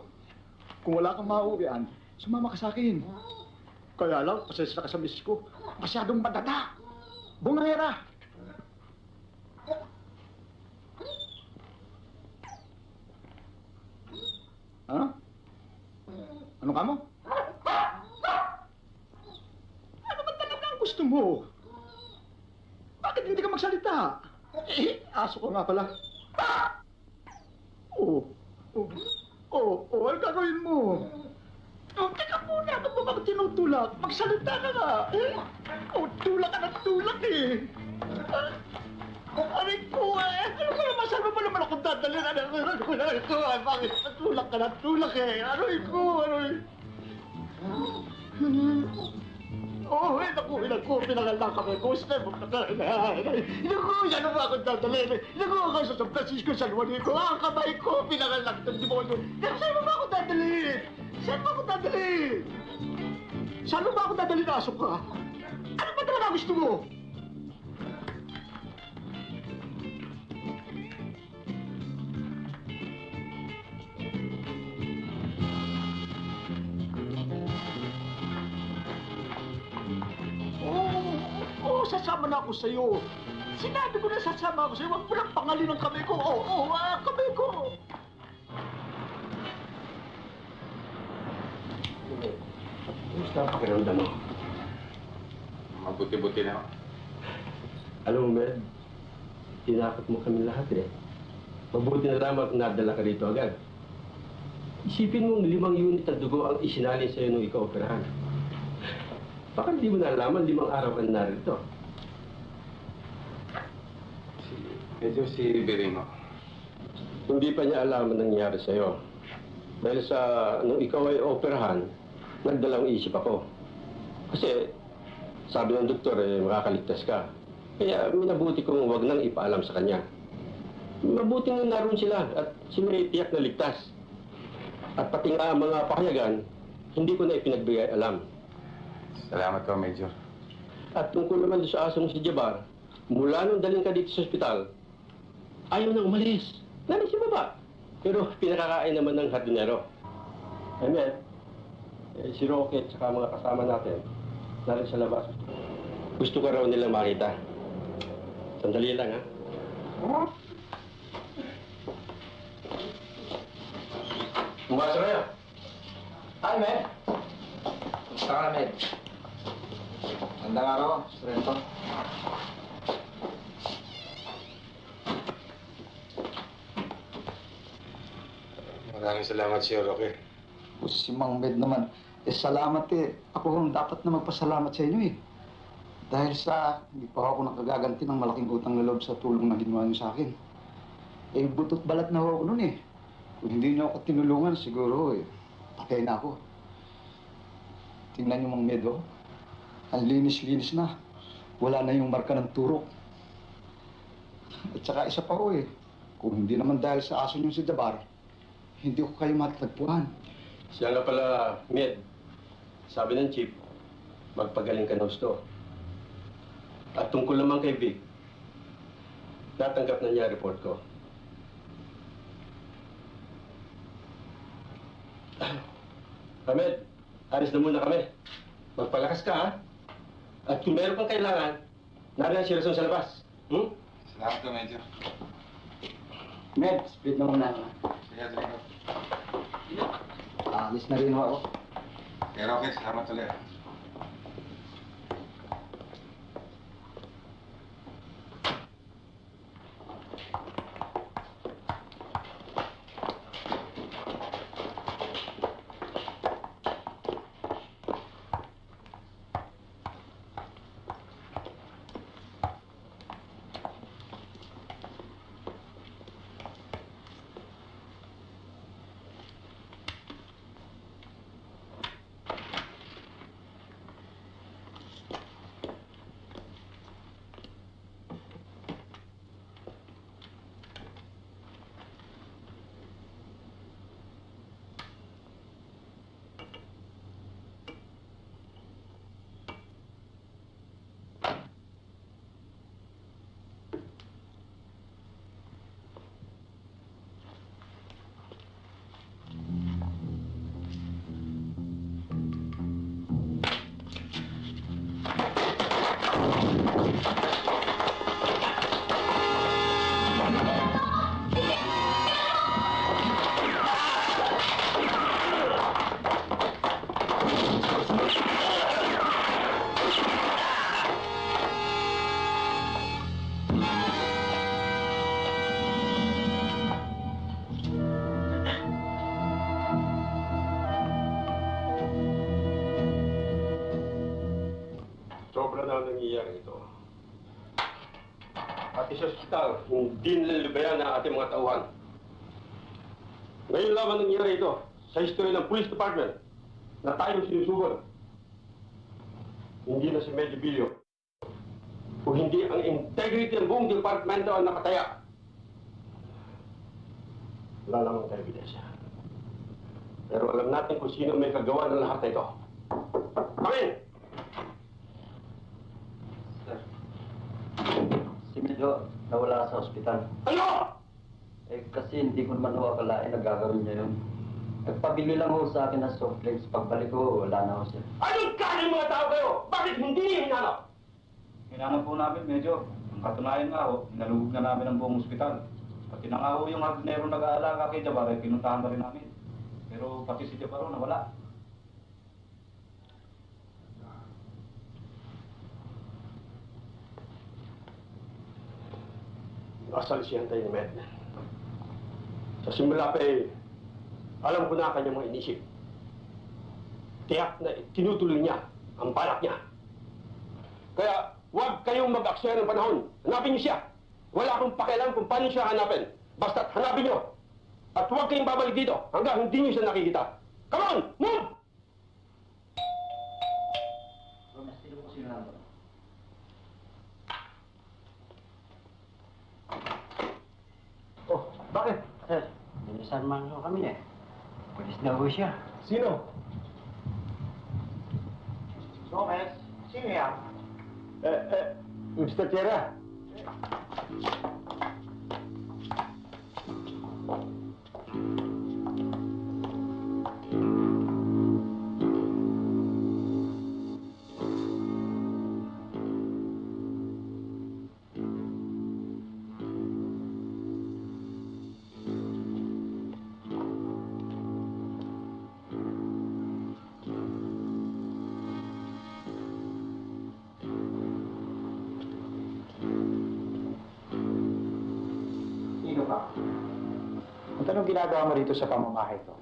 kung wala kang mauwian, sumama ka sa akin. Kaya lang, pasensya ka sa misis ko. Masyadong madata. Bungangera. Ha? Ano ka mo? Ano ba talaga ang gusto mo? Bakit hindi ka magsalita? Eh, aso ko nga pala. Oo. Oo. Oo. Oo. Ano gagawin mo? Oh, teka muna. Ano ba bakit tinutulak? Magsalita ka nga. Eh? Oh, tulak ka ng tulak eh. Ah, Aray ko eh. Ano ba naman? Saan mo ba naman ako dadalhin? Ano ko? Ko? Ko? Ay, Bakit? Tulak ka ng tulak eh. Aray ko. Aray. Oh, eh, naku, naku, pinangalan kami. Gusto mo na Naku, yan ba ako dadalhin? Naku, ako sa San Francisco, San Juanico. Ang kamay ko, pinangalan ng demonyo. Naku, saan mo ba ako dadalhin? Saan mo ako dadalhin? Saan mo ba ako dadalhin aso ka? Ano ba talaga gusto mo? Sasama na ako sa'yo. Sinabi ko na sasama ako sa'yo. Huwag mo lang pangalin ang kamay ko. Oo, oo, ah, kamay ko. Kumusta ang pakiramdam mo? Mabuti-buti na. Alam mo, Med, tinakot mo kami lahat eh. Mabuti na lamang nadala ka rito agad. Isipin mong limang unit ng dugo ang isinalin sa'yo nung ikaw operahan. Baka hindi mo nalaman limang araw ka na narito. Medyo si Biringo. Hindi pa niya alam ang nangyari sa'yo. Dahil sa nung ikaw ay operahan, nagdalang isip ako. Kasi sabi ng doktor eh, makakaligtas ka. Kaya minabuti kong wag nang ipaalam sa kanya. Mabuti nga naroon sila at si May tiyak na ligtas. At pati nga ang mga pahayagan, hindi ko na ipinagbigay alam. Salamat ka, Major. At tungkol naman sa asong si Jabar, mula nung daling ka dito sa ospital, ayaw nang umalis. Nani si baba. Pero pinakakain naman ng hardinero. Amen. Eh, si Rocket at mga kasama natin, narin sa labas. Gusto ko raw nilang makita. Sandali lang, ha? Pumasok kayo. Hi, Med. Kumusta ka na, Med? Magandang araw, Sorrento. Maraming salamat sa'yo, Roque. O, si Mang Med naman. Eh, salamat eh. Ako ang dapat na magpasalamat sa inyo eh. Dahil sa, hindi pa ako nakagaganti ng malaking utang na loob sa tulong na ginawa niyo sa akin. Eh, butot balat na ako noon eh. Kung hindi niyo ako tinulungan, siguro eh, patay na ako. Tingnan niyo Mang Med, oh. Ang linis-linis na. Wala na yung marka ng turok. At saka isa pa ko eh. Kung hindi naman dahil sa aso niyo si Dabar, hindi ko kayo matatagpuan. Siya nga pala, Med. Sabi ng chief, magpagaling ka na gusto. At tungkol naman kay Vic, natanggap na niya report ko. *clears throat* Ahmed, alis na muna kami. Magpalakas ka, ha? At kung meron kang kailangan, nariyan si Rason sa labas. Hmm? Salamat ka, Major. Med, split na muna ako. Sige, sige. Alis na rin ako. Kay Roque, salamat ulit. Nililibayan ang ating mga tauhan. Ngayon lamang nangyayari ito sa history ng Police Department na tayong sinusugon. Hindi na si Medyo Bilyo. Kung hindi ang integrity ng buong departamento ang nakataya. Wala namang ebidensya. Pero alam natin kung sino may kagawa ng lahat na ito. Come in! Si Medyo nawala sa ospital. Ano? Eh kasi hindi ko naman ho akalain na gagawin niya yun. Nagpabili lang ho sa akin ng soft drinks. Pagbalik ko, wala na ho siya. Anong kanin mga tao kayo? Bakit hindi niyo hinanap? Hinanap po namin medyo. Ang katunayan nga ho, nalugog na namin ang buong ospital. Pati na nga ho yung hardinero nag-aalaga kay Jabbar, ay pinuntahan na rin namin. Pero pati si Jabbar ho, nawala. Asal siya tayo ni Med. Sa simula pa eh, alam ko na ang kanyang mga inisip. Tiyak na tinutuloy niya ang balak niya. Kaya huwag kayong mag-aksaya ng panahon. Hanapin niyo siya. Wala akong pakialam kung paano siya hanapin. Basta't hanapin niyo. At huwag kayong babalik dito hanggang hindi niyo siya nakikita. Come on! Move! Man ho kami eh. Pulis na ho siya. Sino? Gomez, sino yan? Eh, eh, Mr. Tierra. Sino ginagawa mo rito sa pamamahay ko?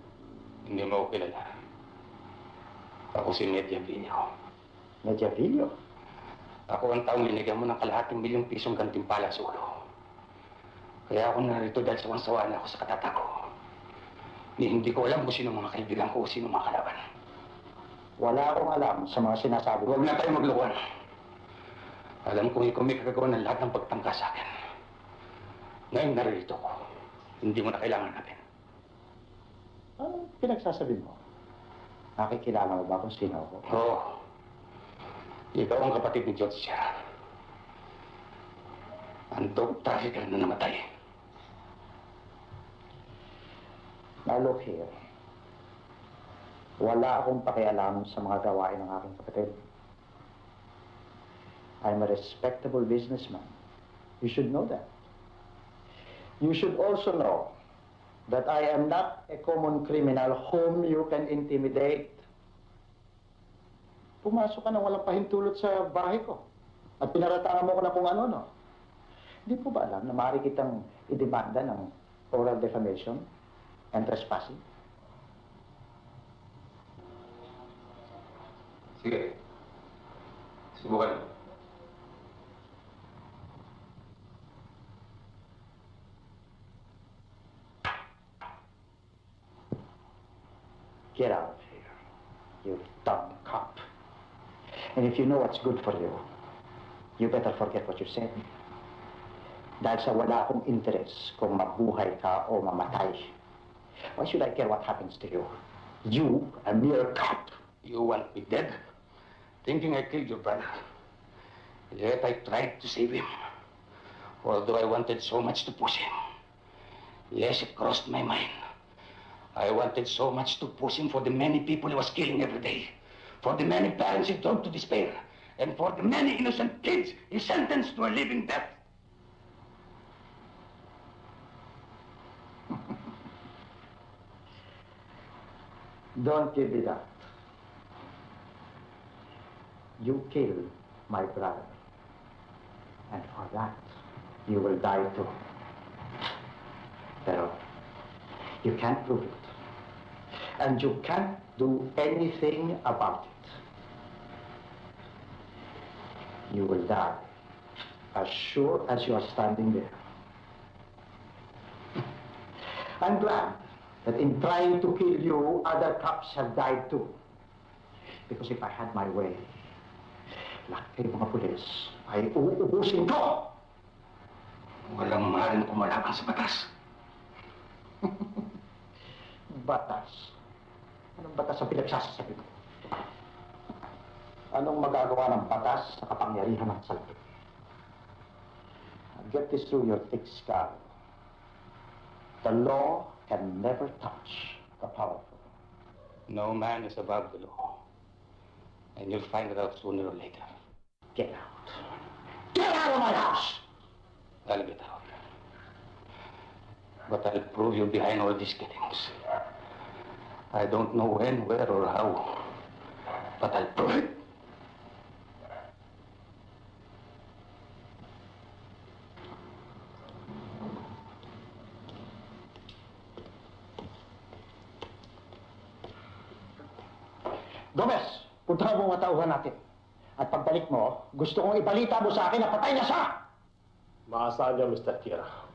Hindi mo ako kilala. Ako si Media Villo. Media Villo? Ako ang taong linigyan mo ng kalahating milyong pisong gantimpala sa ulo. Kaya ako narito dahil sawang-sawa na ako sa katata ko. Ni hindi ko alam kung sino mga kaibigan ko o sino mga kalaban. Wala akong alam sa mga sinasabi Huwag na tayo maglukuhan. Alam kong ikaw may kagagawa ng lahat ng pagtangka sa akin. Ngayon naririto ko. Hindi mo na kailangan natin. Ano pinagsasabi mo? Nakikilala mo ba kung sino ako? Oo. Ikaw ang kapatid ni George Sierra. Ang dog trafficker na namatay. Now look here. Wala akong pakialam sa mga gawain ng aking kapatid. I'm a respectable businessman. You should know that. You should also know that I am not a common criminal whom you can intimidate. Pumasok ka nang walang pahintulot sa bahay ko. At pinaratangan mo ko na kung ano, no? Hindi po ba alam na maaari kitang idemanda ng oral defamation and trespassing? Sige. Subukan mo. Get out of here, you dumb cop. And if you know what's good for you, you better forget what you said. Dahil sa wala akong interest kung mabuhay ka o mamatay. Why should I care what happens to you? You, a mere cop. You want me dead? Thinking I killed your brother. Yet I tried to save him. Although I wanted so much to push him. Yes, it crossed my mind. I wanted so much to push him for the many people he was killing every day. For the many parents he drove to despair. And for the many innocent kids he sentenced to a living death. *laughs* Don't give it up. You killed my brother. And for that, you will die too. Pero, you can't prove it. And you can't do anything about it. You will die. As sure as you are standing there. *laughs* I'm glad that in trying to kill you, other cops have died too. Because if I had my way, lahat kayo mga pulis ay uubusin ko! Walang maaaring kumalaban sa batas. Batas. Anong batas ang ko? Anong magagawa ng batas sa kapangyarihan ng? Get this through your thick skull. The law can never touch the powerful. No man is above the law. And you'll find it out sooner or later. Get out. Get out of my house! I'll get out. But I'll prove you behind all these killings. I don't know when, where, or how. But I'll prove it. Gomez, puntahan mo mga tauhan natin. At pagbalik mo, gusto kong ibalita mo sa akin na patay na siya! Maasahan niyo, Mr. Tira.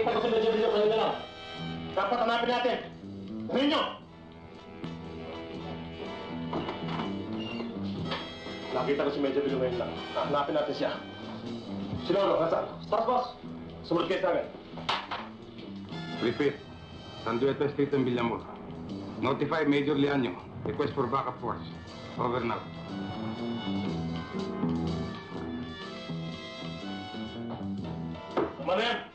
Din. Makita ko si Medyo Video kanina lang. Dapat hanapin natin. Gawin nyo! Nakita ko si Medyo Video ngayon lang. Hanapin natin siya. Si Lolo, nasaan? Boss, boss! Sumunod kayo sa akin. Repeat. Sandueta Street in Villamor. Notify Major Lianyo. Request for backup force. Over now. Tama na yan!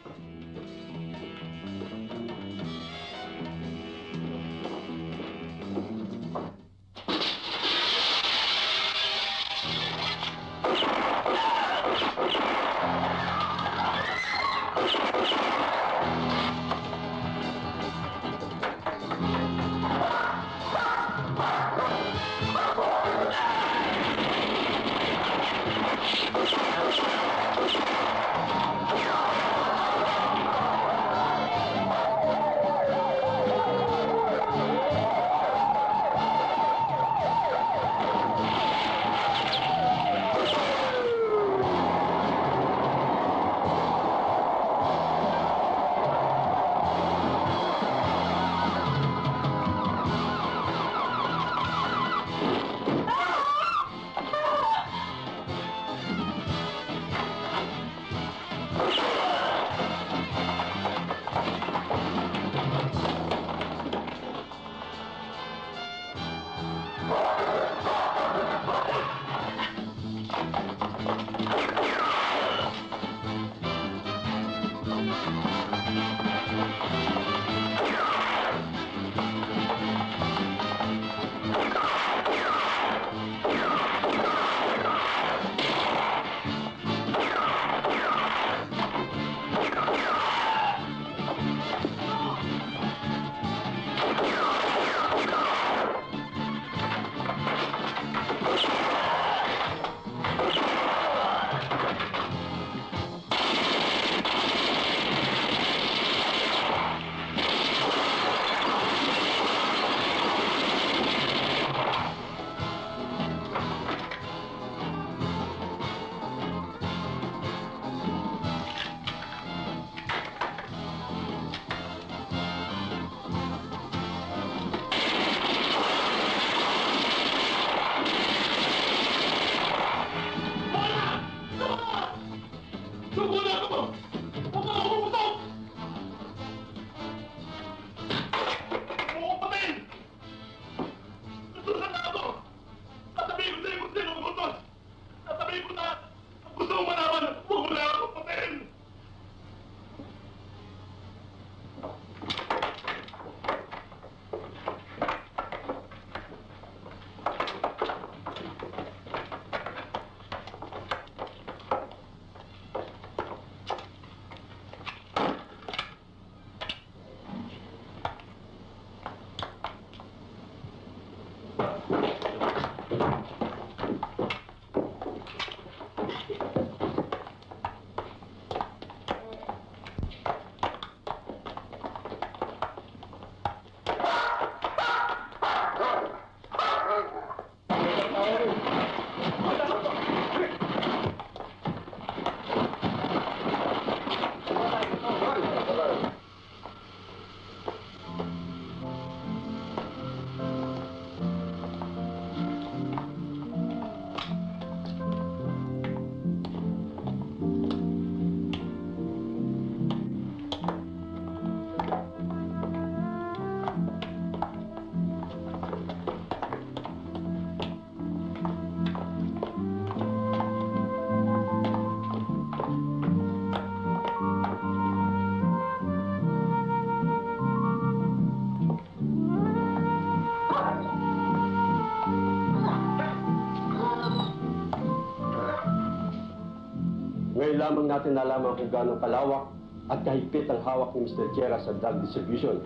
Lamang natin nalaman kung gaano kalawak at kahigpit ang hawak ni Mr. Chera sa drug distribution.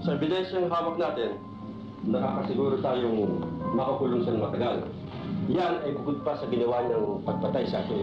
Sa ebidensyang hawak natin, nakakasiguro tayong makakulong sa matagal. Yan ay bukod pa sa ginawa niyang pagpatay sa ating.